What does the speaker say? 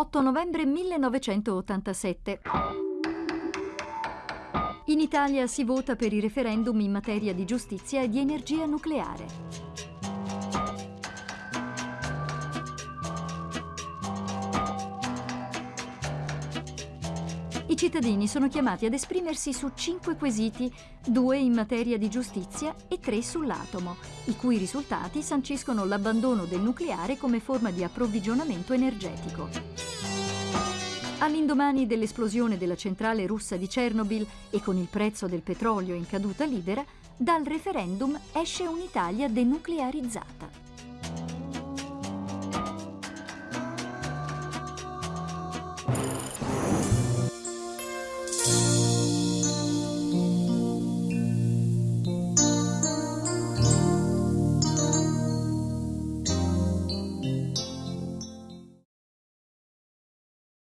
8 novembre 1987. In Italia si vota per i referendum in materia di giustizia e di energia nucleare. I cittadini sono chiamati ad esprimersi su cinque quesiti, due in materia di giustizia e tre sull'atomo, i cui risultati sanciscono l'abbandono del nucleare come forma di approvvigionamento energetico. All'indomani dell'esplosione della centrale russa di Chernobyl e con il prezzo del petrolio in caduta libera, dal referendum esce un'Italia denuclearizzata.